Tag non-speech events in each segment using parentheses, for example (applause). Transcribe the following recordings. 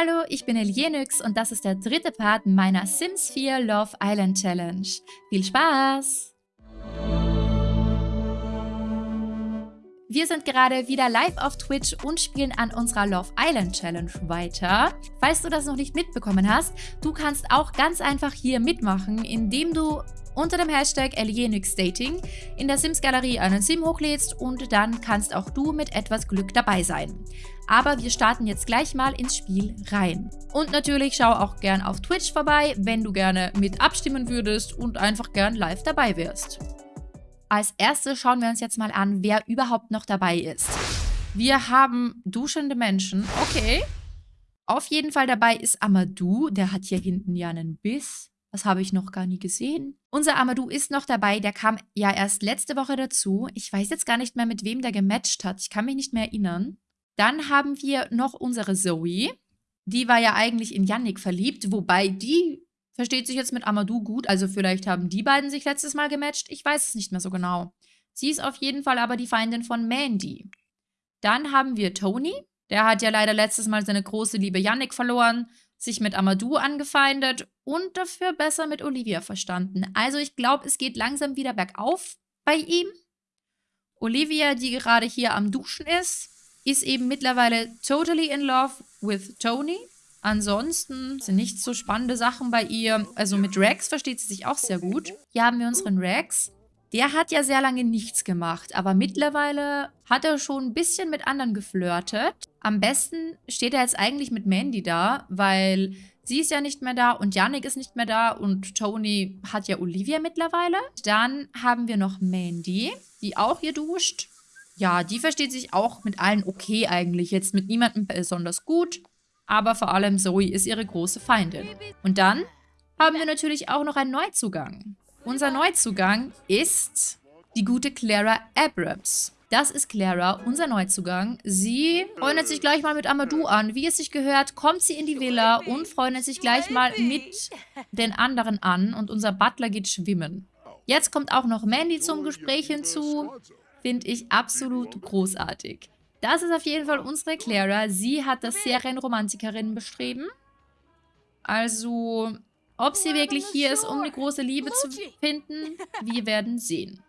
Hallo, ich bin Elienix und das ist der dritte Part meiner Sims 4 Love Island Challenge. Viel Spaß! Wir sind gerade wieder live auf Twitch und spielen an unserer Love Island Challenge weiter. Falls du das noch nicht mitbekommen hast, du kannst auch ganz einfach hier mitmachen, indem du unter dem Hashtag Dating in der Sims-Galerie einen Sim hochlädst und dann kannst auch du mit etwas Glück dabei sein. Aber wir starten jetzt gleich mal ins Spiel rein. Und natürlich schau auch gern auf Twitch vorbei, wenn du gerne mit abstimmen würdest und einfach gern live dabei wärst. Als erstes schauen wir uns jetzt mal an, wer überhaupt noch dabei ist. Wir haben duschende Menschen. Okay. Auf jeden Fall dabei ist Amadou. Der hat hier hinten ja einen Biss. Das habe ich noch gar nie gesehen. Unser Amadou ist noch dabei. Der kam ja erst letzte Woche dazu. Ich weiß jetzt gar nicht mehr, mit wem der gematcht hat. Ich kann mich nicht mehr erinnern. Dann haben wir noch unsere Zoe. Die war ja eigentlich in Yannick verliebt, wobei die versteht sich jetzt mit Amadou gut. Also vielleicht haben die beiden sich letztes Mal gematcht. Ich weiß es nicht mehr so genau. Sie ist auf jeden Fall aber die Feindin von Mandy. Dann haben wir Tony. Der hat ja leider letztes Mal seine große Liebe Yannick verloren sich mit Amadou angefeindet und dafür besser mit Olivia verstanden. Also ich glaube, es geht langsam wieder bergauf bei ihm. Olivia, die gerade hier am Duschen ist, ist eben mittlerweile totally in love with Tony. Ansonsten sind nicht so spannende Sachen bei ihr. Also mit Rex versteht sie sich auch sehr gut. Hier haben wir unseren Rex. Der hat ja sehr lange nichts gemacht, aber mittlerweile hat er schon ein bisschen mit anderen geflirtet. Am besten steht er jetzt eigentlich mit Mandy da, weil sie ist ja nicht mehr da und Yannick ist nicht mehr da und Tony hat ja Olivia mittlerweile. Dann haben wir noch Mandy, die auch hier duscht. Ja, die versteht sich auch mit allen okay eigentlich. Jetzt mit niemandem besonders gut, aber vor allem Zoe ist ihre große Feindin. Und dann haben wir natürlich auch noch einen Neuzugang. Unser Neuzugang ist die gute Clara Abrams. Das ist Clara, unser Neuzugang. Sie freundet sich gleich mal mit Amadou an. Wie es sich gehört, kommt sie in die Villa und freundet sich gleich mal mit den anderen an. Und unser Butler geht schwimmen. Jetzt kommt auch noch Mandy zum Gespräch hinzu. Finde ich absolut großartig. Das ist auf jeden Fall unsere Clara. Sie hat das Serienromantikerinnen-Bestreben. Also ob sie wirklich hier ist, um eine große Liebe zu finden, wir werden sehen.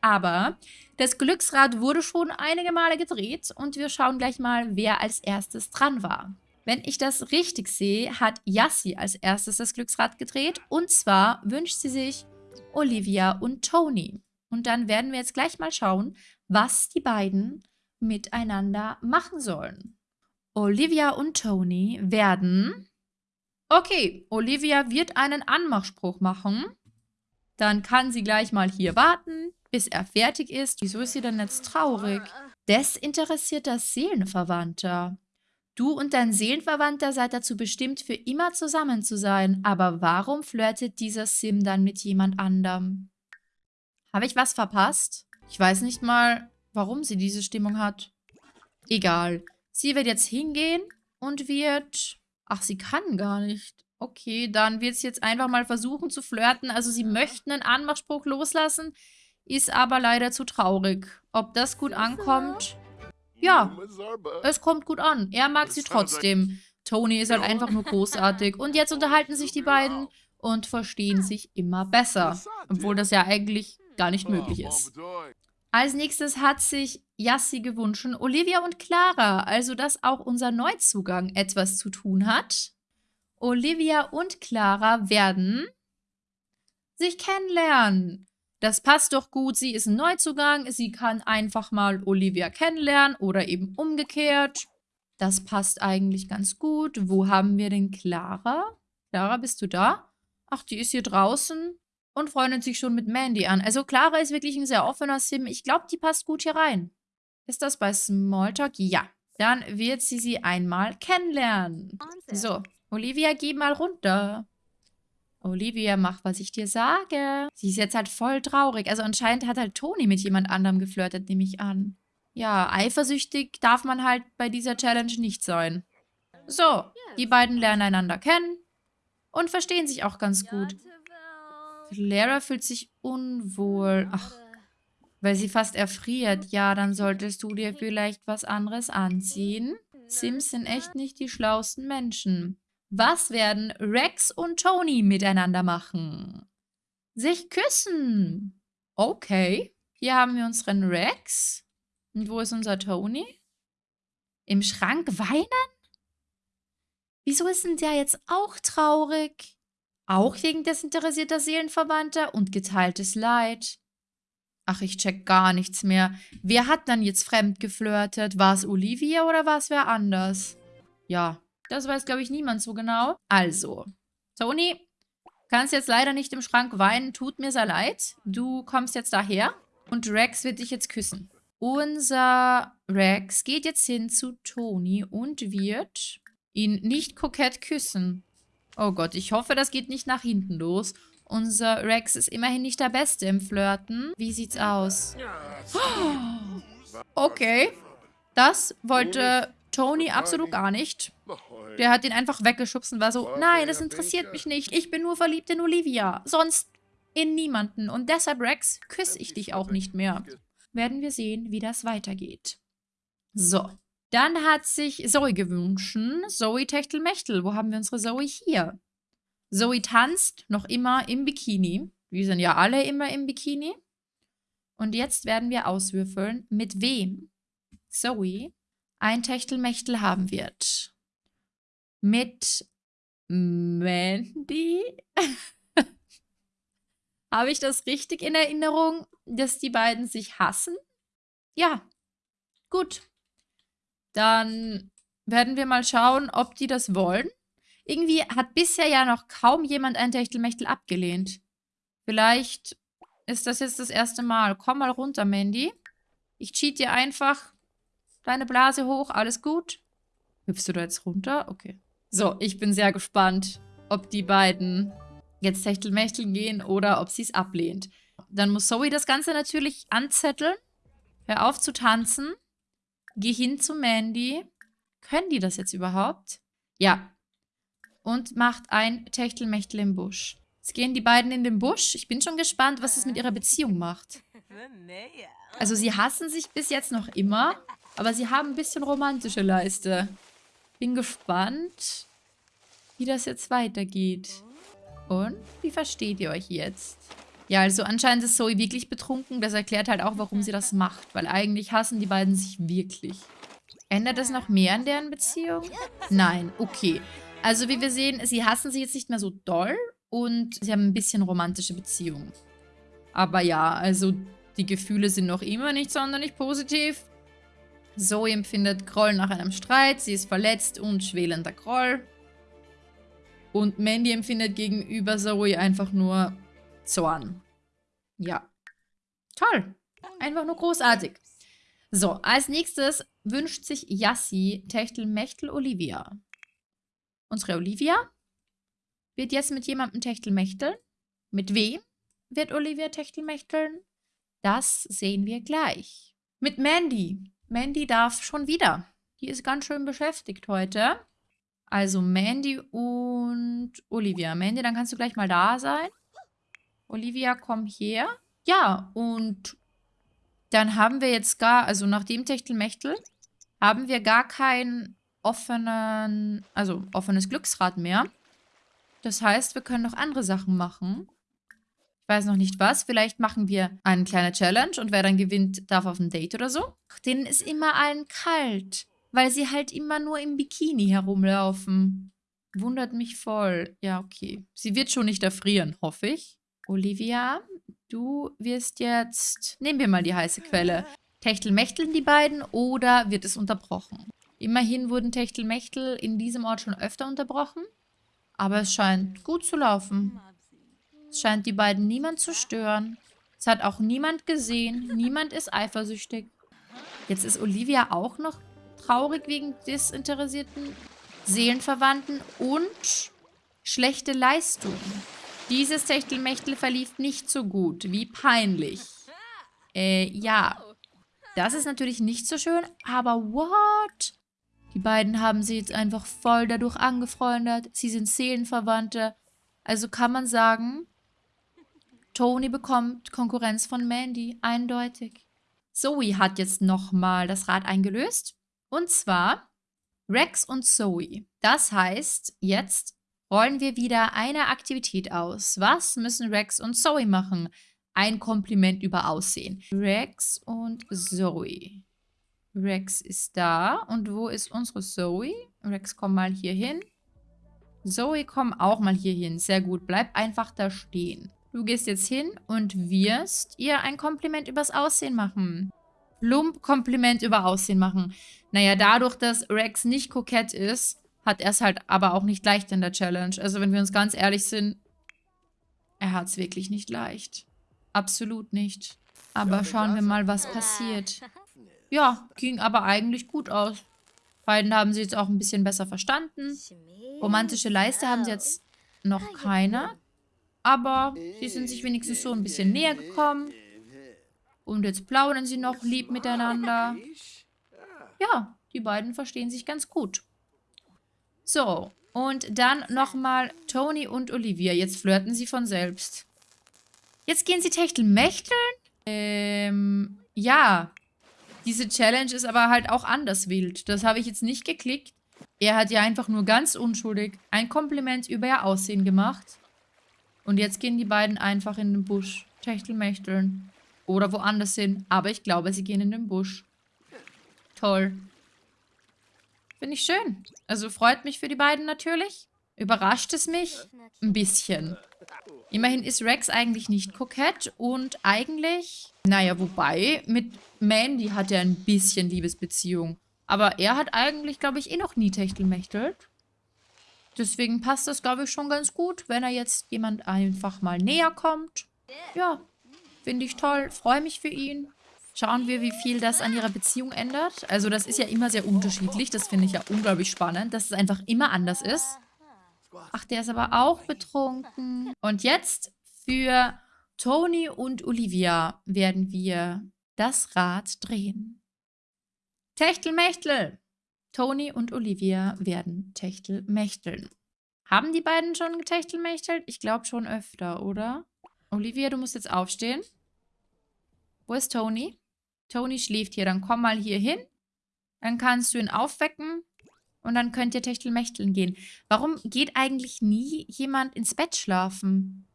Aber das Glücksrad wurde schon einige Male gedreht und wir schauen gleich mal, wer als erstes dran war. Wenn ich das richtig sehe, hat Yassi als erstes das Glücksrad gedreht und zwar wünscht sie sich Olivia und Tony. Und dann werden wir jetzt gleich mal schauen, was die beiden miteinander machen sollen. Olivia und Tony werden Okay, Olivia wird einen Anmachspruch machen. Dann kann sie gleich mal hier warten, bis er fertig ist. Wieso ist sie denn jetzt traurig? Desinteressierter Seelenverwandter. Du und dein Seelenverwandter seid dazu bestimmt, für immer zusammen zu sein. Aber warum flirtet dieser Sim dann mit jemand anderem? Habe ich was verpasst? Ich weiß nicht mal, warum sie diese Stimmung hat. Egal. Sie wird jetzt hingehen und wird Ach, sie kann gar nicht. Okay, dann wird sie jetzt einfach mal versuchen zu flirten. Also sie möchten einen Anmachspruch loslassen, ist aber leider zu traurig. Ob das gut ankommt? Ja, es kommt gut an. Er mag sie trotzdem. Tony ist halt einfach nur großartig. Und jetzt unterhalten sich die beiden und verstehen sich immer besser. Obwohl das ja eigentlich gar nicht möglich ist. Als nächstes hat sich Yassi gewünscht, Olivia und Clara, also dass auch unser Neuzugang etwas zu tun hat. Olivia und Clara werden sich kennenlernen. Das passt doch gut, sie ist ein Neuzugang, sie kann einfach mal Olivia kennenlernen oder eben umgekehrt. Das passt eigentlich ganz gut. Wo haben wir denn Clara? Clara, bist du da? Ach, die ist hier draußen und freundet sich schon mit Mandy an. Also Clara ist wirklich ein sehr offener Sim. Ich glaube, die passt gut hier rein. Ist das bei Smalltalk? Ja. Dann wird sie sie einmal kennenlernen. So, Olivia, geh mal runter. Olivia, mach, was ich dir sage. Sie ist jetzt halt voll traurig. Also anscheinend hat halt Toni mit jemand anderem geflirtet, nehme ich an. Ja, eifersüchtig darf man halt bei dieser Challenge nicht sein. So, die beiden lernen einander kennen und verstehen sich auch ganz gut. Clara fühlt sich unwohl. Ach, weil sie fast erfriert. Ja, dann solltest du dir vielleicht was anderes anziehen. Sims sind echt nicht die schlausten Menschen. Was werden Rex und Tony miteinander machen? Sich küssen. Okay. Hier haben wir unseren Rex. Und wo ist unser Tony? Im Schrank weinen? Wieso ist denn der jetzt auch traurig? Auch wegen desinteressierter Seelenverwandter und geteiltes Leid. Ach, ich check gar nichts mehr. Wer hat dann jetzt fremd geflirtet? War es Olivia oder war es wer anders? Ja, das weiß, glaube ich, niemand so genau. Also, Toni, kannst jetzt leider nicht im Schrank weinen. Tut mir sehr leid. Du kommst jetzt daher und Rex wird dich jetzt küssen. Unser Rex geht jetzt hin zu Toni und wird ihn nicht kokett küssen. Oh Gott, ich hoffe, das geht nicht nach hinten los. Unser Rex ist immerhin nicht der Beste im Flirten. Wie sieht's aus? (gasps) Okay. Das wollte Tony absolut gar nicht. Der hat ihn einfach weggeschubst und war so, nein, das interessiert mich nicht. Ich bin nur verliebt in Olivia. Sonst in niemanden. Und deshalb, Rex, küsse ich dich auch nicht mehr. Werden wir sehen, wie das weitergeht. So. Dann hat sich Zoe gewünscht. Zoe Techtelmechtel. Wo haben wir unsere Zoe hier? Zoe tanzt noch immer im Bikini. Wir sind ja alle immer im Bikini. Und jetzt werden wir auswürfeln, mit wem Zoe ein Techtelmechtel haben wird. Mit Mandy? (laughs) Habe ich das richtig in Erinnerung, dass die beiden sich hassen? Ja. Gut. Dann werden wir mal schauen, ob die das wollen. Irgendwie hat bisher ja noch kaum jemand ein Techtelmechtel abgelehnt. Vielleicht ist das jetzt das erste Mal. Komm mal runter, Mandy. Ich cheat dir einfach deine Blase hoch. Alles gut? Hüpfst du da jetzt runter? Okay. So, ich bin sehr gespannt, ob die beiden jetzt Techtelmechteln gehen oder ob sie es ablehnt. Dann muss Zoe das Ganze natürlich anzetteln. Hör auf zu tanzen. Geh hin zu Mandy. Können die das jetzt überhaupt? Ja. Und macht ein Techtelmechtel im Busch. Jetzt gehen die beiden in den Busch. Ich bin schon gespannt, was es mit ihrer Beziehung macht. Also sie hassen sich bis jetzt noch immer, aber sie haben ein bisschen romantische Leiste. Bin gespannt, wie das jetzt weitergeht. Und wie versteht ihr euch jetzt? Ja, also anscheinend ist Zoe wirklich betrunken. Das erklärt halt auch, warum sie das macht. Weil eigentlich hassen die beiden sich wirklich. Ändert das noch mehr an deren Beziehung? Nein, okay. Also wie wir sehen, sie hassen sich jetzt nicht mehr so doll. Und sie haben ein bisschen romantische Beziehungen. Aber ja, also die Gefühle sind noch immer nicht sonderlich positiv. Zoe empfindet Groll nach einem Streit. Sie ist verletzt und schwelender Groll. Und Mandy empfindet gegenüber Zoe einfach nur Zorn. Ja. Toll. Einfach nur großartig. So, als nächstes wünscht sich Yassi Techtelmechtel Olivia. Unsere Olivia wird jetzt mit jemandem Techtelmechteln. Mit wem wird Olivia Techtelmechteln? Das sehen wir gleich. Mit Mandy. Mandy darf schon wieder. Die ist ganz schön beschäftigt heute. Also Mandy und Olivia. Mandy, dann kannst du gleich mal da sein. Olivia, komm her. Ja, und dann haben wir jetzt gar, also nach dem Techtelmechtel, haben wir gar kein offenen, also offenes Glücksrad mehr. Das heißt, wir können noch andere Sachen machen. Ich weiß noch nicht was. Vielleicht machen wir eine kleine Challenge und wer dann gewinnt, darf auf ein Date oder so. Denen ist immer allen kalt, weil sie halt immer nur im Bikini herumlaufen. Wundert mich voll. Ja, okay. Sie wird schon nicht erfrieren, hoffe ich. Olivia, du wirst jetzt... Nehmen wir mal die heiße Quelle. Techtelmechteln die beiden oder wird es unterbrochen? Immerhin wurden Techtelmechtel in diesem Ort schon öfter unterbrochen. Aber es scheint gut zu laufen. Es scheint die beiden niemand zu stören. Es hat auch niemand gesehen. Niemand ist eifersüchtig. Jetzt ist Olivia auch noch traurig wegen desinteressierten Seelenverwandten und schlechte Leistung. Dieses Techtelmechtel verlief nicht so gut. Wie peinlich. Äh, ja. Das ist natürlich nicht so schön, aber what? Die beiden haben sie jetzt einfach voll dadurch angefreundet. Sie sind Seelenverwandte. Also kann man sagen, Tony bekommt Konkurrenz von Mandy. Eindeutig. Zoe hat jetzt nochmal das Rad eingelöst. Und zwar Rex und Zoe. Das heißt, jetzt rollen wir wieder eine Aktivität aus. Was müssen Rex und Zoe machen? Ein Kompliment über Aussehen. Rex und Zoe. Rex ist da. Und wo ist unsere Zoe? Rex, komm mal hier hin. Zoe, komm auch mal hier hin. Sehr gut. Bleib einfach da stehen. Du gehst jetzt hin und wirst ihr ein Kompliment übers Aussehen machen. Plump Kompliment über Aussehen machen. Naja, dadurch, dass Rex nicht kokett ist, hat er es halt aber auch nicht leicht in der Challenge. Also wenn wir uns ganz ehrlich sind, er hat es wirklich nicht leicht. Absolut nicht. Aber schauen wir mal, was passiert. Ja, ging aber eigentlich gut aus. Beiden haben sie jetzt auch ein bisschen besser verstanden. Romantische Leiste haben sie jetzt noch keine. Aber sie sind sich wenigstens so ein bisschen näher gekommen. Und jetzt plaudern sie noch lieb miteinander. Ja, die beiden verstehen sich ganz gut. So, und dann nochmal Tony und Olivia. Jetzt flirten sie von selbst. Jetzt gehen sie Techtelmechteln? Ähm, ja. Diese Challenge ist aber halt auch anders wild. Das habe ich jetzt nicht geklickt. Er hat ja einfach nur ganz unschuldig ein Kompliment über ihr Aussehen gemacht. Und jetzt gehen die beiden einfach in den Busch. Techtelmechteln. Oder woanders hin. Aber ich glaube, sie gehen in den Busch. Toll. Finde ich schön. Also freut mich für die beiden natürlich. Überrascht es mich? Ein bisschen. Immerhin ist Rex eigentlich nicht kokett und eigentlich... Naja, wobei, mit Mandy hat er ein bisschen Liebesbeziehung. Aber er hat eigentlich, glaube ich, eh noch nie techtelmächtelt. Deswegen passt das, glaube ich, schon ganz gut, wenn er jetzt jemand einfach mal näher kommt. Ja, finde ich toll. Freue mich für ihn. Schauen wir, wie viel das an ihrer Beziehung ändert. Also das ist ja immer sehr unterschiedlich. Das finde ich ja unglaublich spannend, dass es einfach immer anders ist. Ach, der ist aber auch betrunken. Und jetzt für Tony und Olivia werden wir das Rad drehen. Techtelmechtel! Tony und Olivia werden Techtelmechteln. Haben die beiden schon getechtelmechtelt? Ich glaube schon öfter, oder? Olivia, du musst jetzt aufstehen. Wo ist Tony? Tony schläft hier. Dann komm mal hier hin. Dann kannst du ihn aufwecken. Und dann könnt ihr Techtelmechteln gehen. Warum geht eigentlich nie jemand ins Bett schlafen?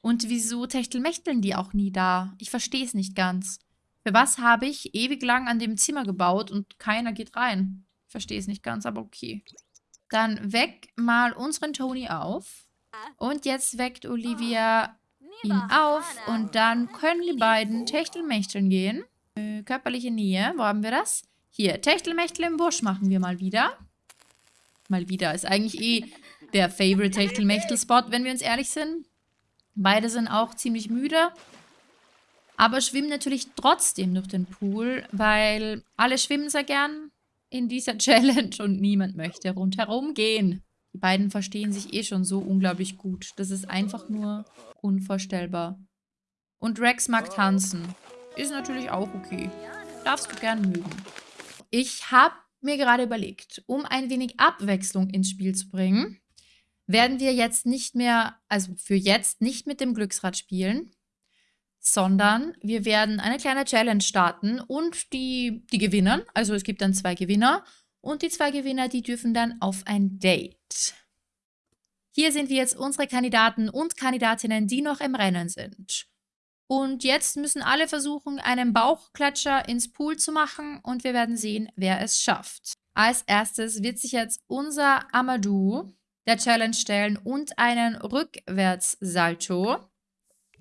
Und wieso Techtelmechteln die auch nie da? Ich verstehe es nicht ganz. Für was habe ich ewig lang an dem Zimmer gebaut und keiner geht rein? Ich verstehe es nicht ganz, aber okay. Dann weck mal unseren Tony auf. Und jetzt weckt Olivia ihn auf. Und dann können die beiden Techtelmechteln gehen. Äh, körperliche Nähe. Wo haben wir das? Hier, Techtelmechtel im Busch machen wir mal wieder. Mal wieder. Ist eigentlich eh der Favorite Techtelmechtel-Spot, wenn wir uns ehrlich sind. Beide sind auch ziemlich müde. Aber schwimmen natürlich trotzdem durch den Pool, weil alle schwimmen sehr gern in dieser (laughs) Challenge und niemand möchte rundherum gehen. Die beiden verstehen sich eh schon so unglaublich gut. Das ist einfach nur unvorstellbar. Und Rex mag tanzen. Ist natürlich auch okay. Darfst du gern mögen. Ich habe mir gerade überlegt, um ein wenig Abwechslung ins Spiel zu bringen, werden wir jetzt nicht mehr, also für jetzt nicht mit dem Glücksrad spielen, sondern wir werden eine kleine Challenge starten und die, die gewinnen, also es gibt dann zwei Gewinner und die zwei Gewinner, die dürfen dann auf ein Date. Hier sind wir jetzt unsere Kandidaten und Kandidatinnen, die noch im Rennen sind. Und jetzt müssen alle versuchen, einen Bauchklatscher ins Pool zu machen und wir werden sehen, wer es schafft. Als erstes wird sich jetzt unser Amadou der Challenge stellen und einen Rückwärtssalto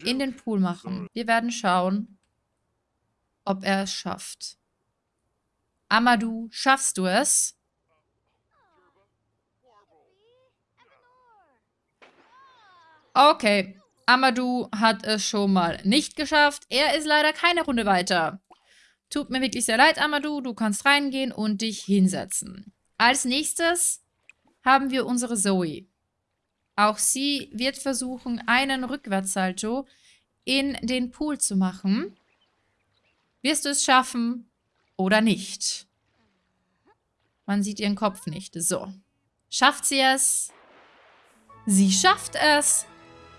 in den Pool machen. Wir werden schauen, ob er es schafft. Amadou, schaffst du es? Okay, Amadou hat es schon mal nicht geschafft. Er ist leider keine Runde weiter. Tut mir wirklich sehr leid, Amadou. Du kannst reingehen und dich hinsetzen. Als nächstes haben wir unsere Zoe. Auch sie wird versuchen, einen Rückwärtssalto in den Pool zu machen. Wirst du es schaffen oder nicht? Man sieht ihren Kopf nicht. So. Schafft sie es? Sie schafft es.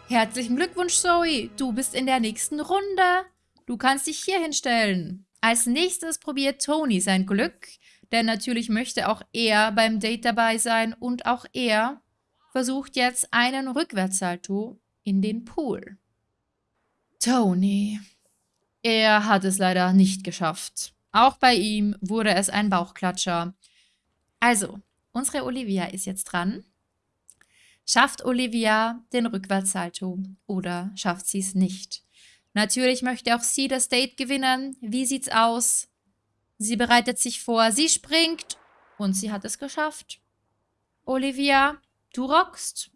Herzlichen Glückwunsch, Zoe. Du bist in der nächsten Runde. Du kannst dich hier hinstellen. Als nächstes probiert Tony sein Glück. Denn natürlich möchte auch er beim Date dabei sein und auch er versucht jetzt einen Rückwärtssalto in den Pool. Tony. Er hat es leider nicht geschafft. Auch bei ihm wurde es ein Bauchklatscher. Also, unsere Olivia ist jetzt dran. Schafft Olivia den Rückwärtssalto oder schafft sie es nicht? Natürlich möchte auch sie das Date gewinnen. Wie sieht's aus? Sie bereitet sich vor, sie springt und sie hat es geschafft. Olivia, du rockst.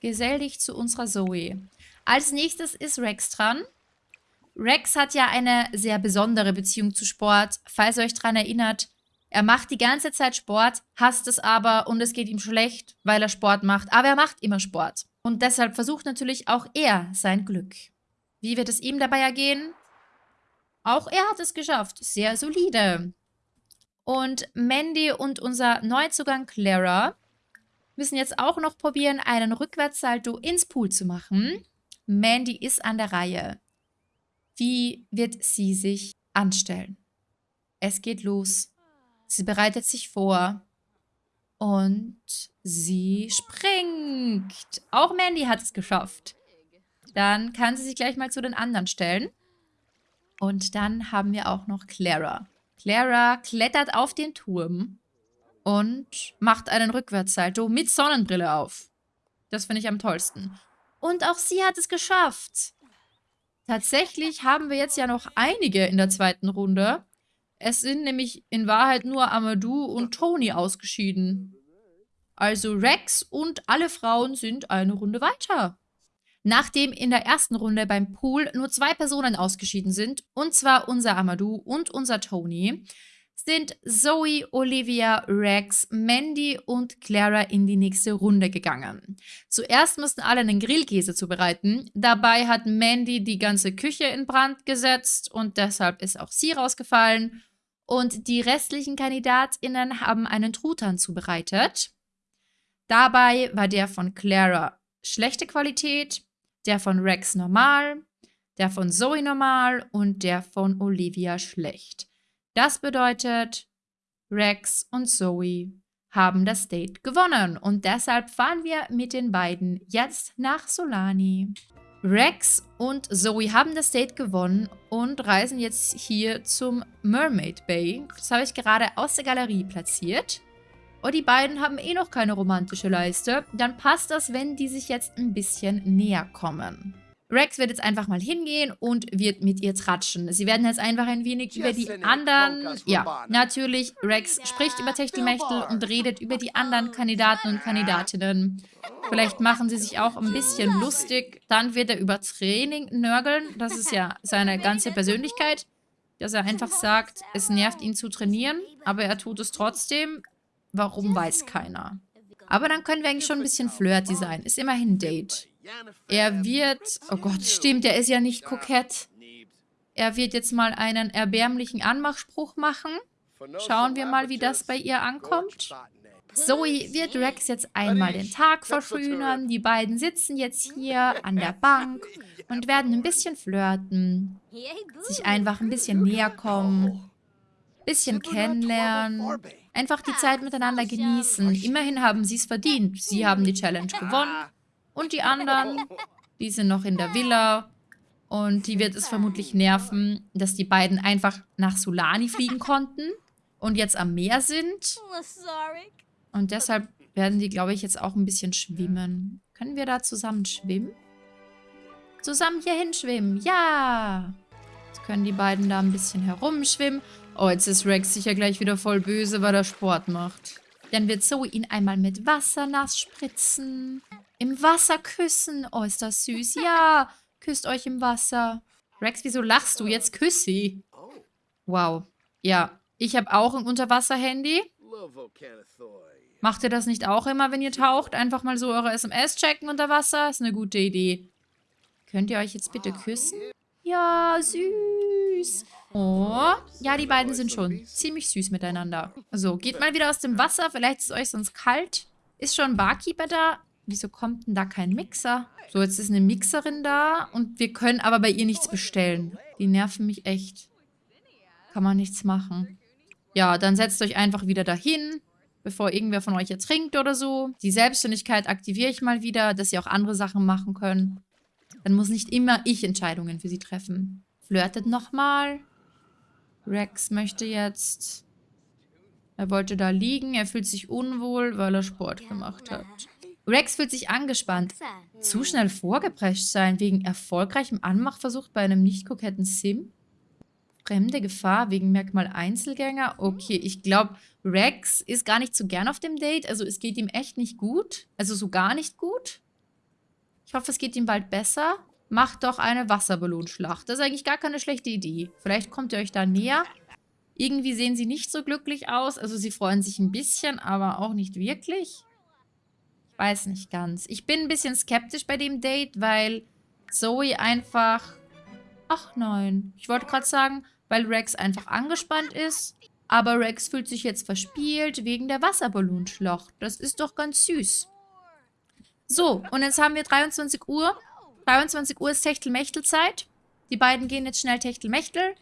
Gesell dich zu unserer Zoe. Als nächstes ist Rex dran. Rex hat ja eine sehr besondere Beziehung zu Sport. Falls ihr euch daran erinnert, er macht die ganze Zeit Sport, hasst es aber und es geht ihm schlecht, weil er Sport macht. Aber er macht immer Sport. Und deshalb versucht natürlich auch er sein Glück. Wie wird es ihm dabei ergehen? Auch er hat es geschafft. Sehr solide. Und Mandy und unser Neuzugang Clara müssen jetzt auch noch probieren, einen Rückwärtssalto ins Pool zu machen. Mandy ist an der Reihe. Wie wird sie sich anstellen? Es geht los. Sie bereitet sich vor. Und sie springt. Auch Mandy hat es geschafft. Dann kann sie sich gleich mal zu den anderen stellen. Und dann haben wir auch noch Clara. Clara klettert auf den Turm und macht einen Rückwärtssalto mit Sonnenbrille auf. Das finde ich am tollsten. Und auch sie hat es geschafft. Tatsächlich haben wir jetzt ja noch einige in der zweiten Runde. Es sind nämlich in Wahrheit nur Amadou und Tony ausgeschieden. Also Rex und alle Frauen sind eine Runde weiter. Nachdem in der ersten Runde beim Pool nur zwei Personen ausgeschieden sind, und zwar unser Amadou und unser Tony, sind Zoe, Olivia, Rex, Mandy und Clara in die nächste Runde gegangen. Zuerst mussten alle einen Grillkäse zubereiten. Dabei hat Mandy die ganze Küche in Brand gesetzt und deshalb ist auch sie rausgefallen. Und die restlichen KandidatInnen haben einen Truthahn zubereitet. Dabei war der von Clara schlechte Qualität, der von Rex normal, der von Zoe normal und der von Olivia schlecht. Das bedeutet, Rex und Zoe haben das Date gewonnen und deshalb fahren wir mit den beiden jetzt nach Solani. Rex und Zoe haben das Date gewonnen und reisen jetzt hier zum Mermaid Bay. Das habe ich gerade aus der Galerie platziert. Und die beiden haben eh noch keine romantische Leiste. Dann passt das, wenn die sich jetzt ein bisschen näher kommen. Rex wird jetzt einfach mal hingehen und wird mit ihr tratschen. Sie werden jetzt einfach ein wenig über die anderen... Ja, natürlich, Rex spricht über Techtelmechtel und redet über die anderen Kandidaten und Kandidatinnen. Vielleicht machen sie sich auch ein bisschen lustig. Dann wird er über Training nörgeln. Das ist ja seine ganze Persönlichkeit. Dass er einfach sagt, es nervt ihn zu trainieren, aber er tut es trotzdem. Warum, weiß keiner. Aber dann können wir eigentlich schon ein bisschen flirty sein. Ist immerhin ein Date. Er wird... Oh Gott, stimmt, er ist ja nicht kokett. Er wird jetzt mal einen erbärmlichen Anmachspruch machen. Schauen wir mal, wie das bei ihr ankommt. Zoe wird Rex jetzt einmal den Tag verschönern. Die beiden sitzen jetzt hier an der Bank und werden ein bisschen flirten. Sich einfach ein bisschen näher kommen. Bisschen kennenlernen. Einfach die Zeit miteinander genießen. Immerhin haben sie es verdient. Sie haben die Challenge gewonnen. Und die anderen, die sind noch in der Villa. Und die wird es vermutlich nerven, dass die beiden einfach nach Solani fliegen konnten und jetzt am Meer sind. Und deshalb werden die, glaube ich, jetzt auch ein bisschen schwimmen. Können wir da zusammen schwimmen? Zusammen hier hinschwimmen. Ja! Jetzt können die beiden da ein bisschen herumschwimmen. Oh, jetzt ist Rex sicher gleich wieder voll böse, weil er Sport macht. Dann wird Zoe ihn einmal mit Wasser nass spritzen. Im Wasser küssen. Oh, ist das süß. Ja, küsst euch im Wasser. Rex, wieso lachst du? Jetzt küss sie. Wow. Ja, ich habe auch ein Unterwasser-Handy. Macht ihr das nicht auch immer, wenn ihr taucht? Einfach mal so eure SMS checken unter Wasser? Ist eine gute Idee. Könnt ihr euch jetzt bitte küssen? Ja, süß. Oh, ja, die beiden sind schon ziemlich süß miteinander. So, geht mal wieder aus dem Wasser. Vielleicht ist es euch sonst kalt. Ist schon ein Barkeeper da? Wieso kommt denn da kein Mixer? So, jetzt ist eine Mixerin da und wir können aber bei ihr nichts bestellen. Die nerven mich echt. Kann man nichts machen. Ja, dann setzt euch einfach wieder dahin, bevor irgendwer von euch jetzt trinkt oder so. Die Selbstständigkeit aktiviere ich mal wieder, dass sie auch andere Sachen machen können. Dann muss nicht immer ich Entscheidungen für sie treffen. Flirtet nochmal. Rex möchte jetzt... Er wollte da liegen. Er fühlt sich unwohl, weil er Sport gemacht hat. Rex fühlt sich angespannt. Zu schnell vorgeprescht sein wegen erfolgreichem Anmachversuch bei einem nicht koketten Sim? Fremde Gefahr wegen Merkmal Einzelgänger? Okay, ich glaube, Rex ist gar nicht so gern auf dem Date. Also es geht ihm echt nicht gut. Also so gar nicht gut. Ich hoffe, es geht ihm bald besser. Macht doch eine Wasserballonschlacht. Das ist eigentlich gar keine schlechte Idee. Vielleicht kommt ihr euch da näher. Irgendwie sehen sie nicht so glücklich aus. Also sie freuen sich ein bisschen, aber auch nicht wirklich. Weiß nicht ganz. Ich bin ein bisschen skeptisch bei dem Date, weil Zoe einfach... Ach nein. Ich wollte gerade sagen, weil Rex einfach angespannt ist. Aber Rex fühlt sich jetzt verspielt wegen der Wasserballonschlacht. Das ist doch ganz süß. So, und jetzt haben wir 23 Uhr. 23 Uhr ist Techtelmechtelzeit. Die beiden gehen jetzt schnell Techtelmechtel.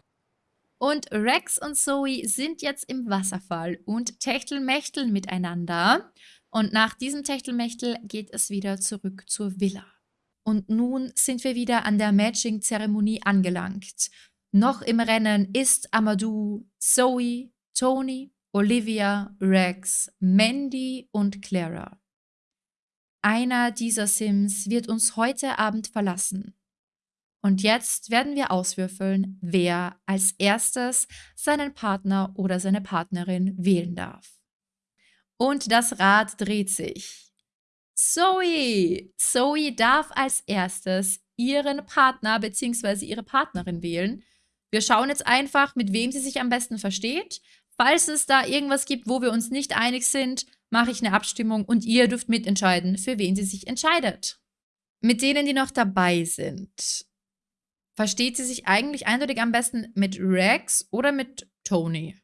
Und Rex und Zoe sind jetzt im Wasserfall und Techtelmechteln miteinander. Und nach diesem Techtelmechtel geht es wieder zurück zur Villa. Und nun sind wir wieder an der Matching-Zeremonie angelangt. Noch im Rennen ist Amadou, Zoe, Tony, Olivia, Rex, Mandy und Clara. Einer dieser Sims wird uns heute Abend verlassen. Und jetzt werden wir auswürfeln, wer als erstes seinen Partner oder seine Partnerin wählen darf. Und das Rad dreht sich. Zoe! Zoe darf als erstes ihren Partner bzw. ihre Partnerin wählen. Wir schauen jetzt einfach, mit wem sie sich am besten versteht. Falls es da irgendwas gibt, wo wir uns nicht einig sind, mache ich eine Abstimmung und ihr dürft mitentscheiden, für wen sie sich entscheidet. Mit denen, die noch dabei sind, versteht sie sich eigentlich eindeutig am besten mit Rex oder mit Tony.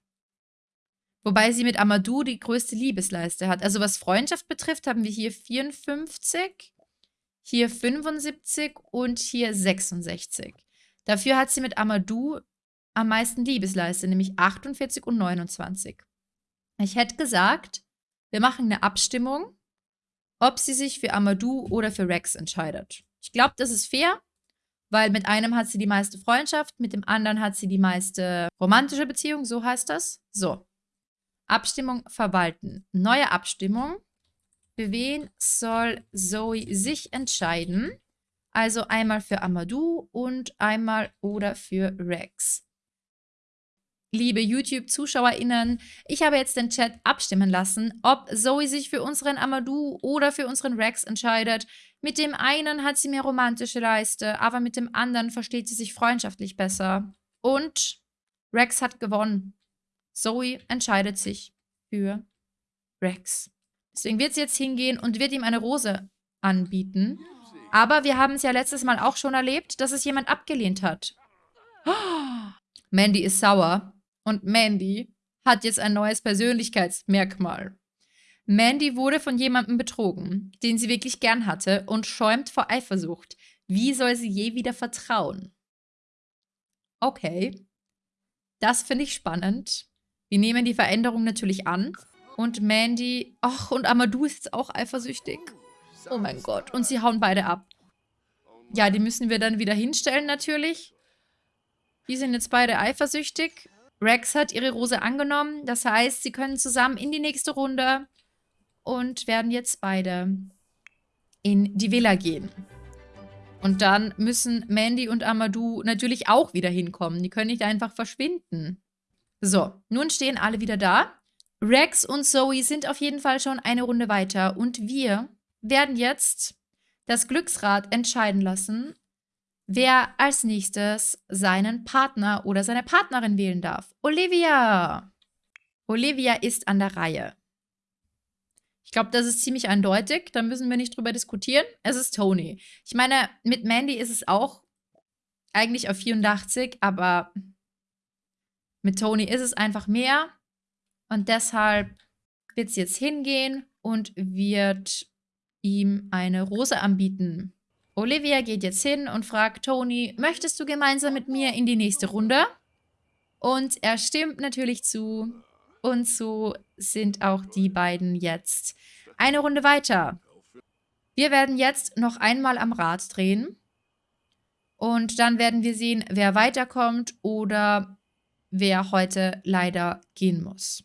Wobei sie mit Amadou die größte Liebesleiste hat. Also was Freundschaft betrifft, haben wir hier 54, hier 75 und hier 66. Dafür hat sie mit Amadou am meisten Liebesleiste, nämlich 48 und 29. Ich hätte gesagt, wir machen eine Abstimmung, ob sie sich für Amadou oder für Rex entscheidet. Ich glaube, das ist fair, weil mit einem hat sie die meiste Freundschaft, mit dem anderen hat sie die meiste romantische Beziehung, so heißt das. So. Abstimmung verwalten. Neue Abstimmung. Für wen soll Zoe sich entscheiden? Also einmal für Amadou und einmal oder für Rex liebe YouTube-ZuschauerInnen, ich habe jetzt den Chat abstimmen lassen, ob Zoe sich für unseren Amadou oder für unseren Rex entscheidet. Mit dem einen hat sie mehr romantische Leiste, aber mit dem anderen versteht sie sich freundschaftlich besser. Und Rex hat gewonnen. Zoe entscheidet sich für Rex. Deswegen wird sie jetzt hingehen und wird ihm eine Rose anbieten. Aber wir haben es ja letztes Mal auch schon erlebt, dass es jemand abgelehnt hat. Mandy ist sauer. Und Mandy hat jetzt ein neues Persönlichkeitsmerkmal. Mandy wurde von jemandem betrogen, den sie wirklich gern hatte und schäumt vor Eifersucht. Wie soll sie je wieder vertrauen? Okay. Das finde ich spannend. Wir nehmen die Veränderung natürlich an. Und Mandy, ach, und Amadou ist jetzt auch eifersüchtig. Oh mein Gott. Und sie hauen beide ab. Ja, die müssen wir dann wieder hinstellen natürlich. Die sind jetzt beide eifersüchtig. Rex hat ihre Rose angenommen. Das heißt, sie können zusammen in die nächste Runde und werden jetzt beide in die Villa gehen. Und dann müssen Mandy und Amadou natürlich auch wieder hinkommen. Die können nicht einfach verschwinden. So, nun stehen alle wieder da. Rex und Zoe sind auf jeden Fall schon eine Runde weiter. Und wir werden jetzt das Glücksrad entscheiden lassen, wer als nächstes seinen Partner oder seine Partnerin wählen darf. Olivia! Olivia ist an der Reihe. Ich glaube, das ist ziemlich eindeutig. Da müssen wir nicht drüber diskutieren. Es ist Tony. Ich meine, mit Mandy ist es auch eigentlich auf 84, aber mit Tony ist es einfach mehr. Und deshalb wird sie jetzt hingehen und wird ihm eine Rose anbieten. Olivia geht jetzt hin und fragt Tony, möchtest du gemeinsam mit mir in die nächste Runde? Und er stimmt natürlich zu. Und so sind auch die beiden jetzt eine Runde weiter. Wir werden jetzt noch einmal am Rad drehen. Und dann werden wir sehen, wer weiterkommt oder wer heute leider gehen muss.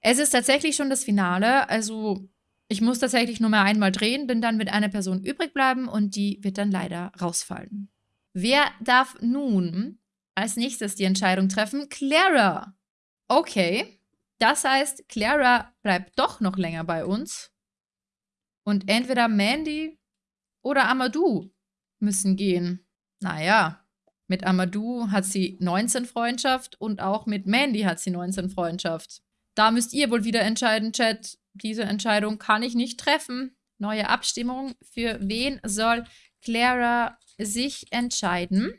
Es ist tatsächlich schon das Finale, also ich muss tatsächlich nur mehr einmal drehen, denn dann wird eine Person übrig bleiben und die wird dann leider rausfallen. Wer darf nun als nächstes die Entscheidung treffen? Clara. Okay, das heißt, Clara bleibt doch noch länger bei uns. Und entweder Mandy oder Amadou müssen gehen. Naja, mit Amadou hat sie 19 Freundschaft und auch mit Mandy hat sie 19 Freundschaft. Da müsst ihr wohl wieder entscheiden, Chat. Diese Entscheidung kann ich nicht treffen. Neue Abstimmung. Für wen soll Clara sich entscheiden?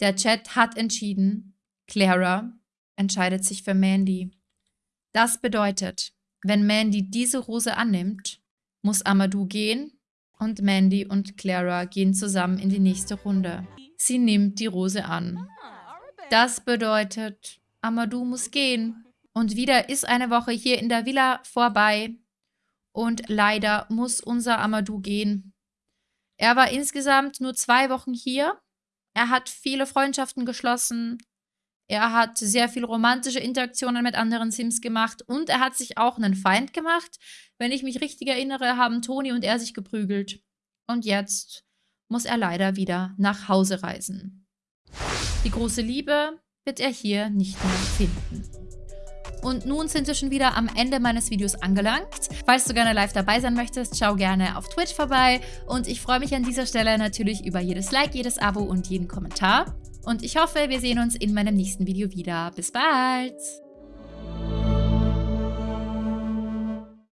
Der Chat hat entschieden. Clara entscheidet sich für Mandy. Das bedeutet, wenn Mandy diese Rose annimmt, muss Amadou gehen und Mandy und Clara gehen zusammen in die nächste Runde. Sie nimmt die Rose an. Das bedeutet, Amadou muss gehen. Und wieder ist eine Woche hier in der Villa vorbei. Und leider muss unser Amadou gehen. Er war insgesamt nur zwei Wochen hier. Er hat viele Freundschaften geschlossen. Er hat sehr viel romantische Interaktionen mit anderen Sims gemacht und er hat sich auch einen Feind gemacht. Wenn ich mich richtig erinnere, haben Toni und er sich geprügelt. Und jetzt muss er leider wieder nach Hause reisen. Die große Liebe wird er hier nicht mehr finden. Und nun sind wir schon wieder am Ende meines Videos angelangt. Falls du gerne live dabei sein möchtest, schau gerne auf Twitch vorbei. Und ich freue mich an dieser Stelle natürlich über jedes Like, jedes Abo und jeden Kommentar. Und ich hoffe, wir sehen uns in meinem nächsten Video wieder. Bis bald!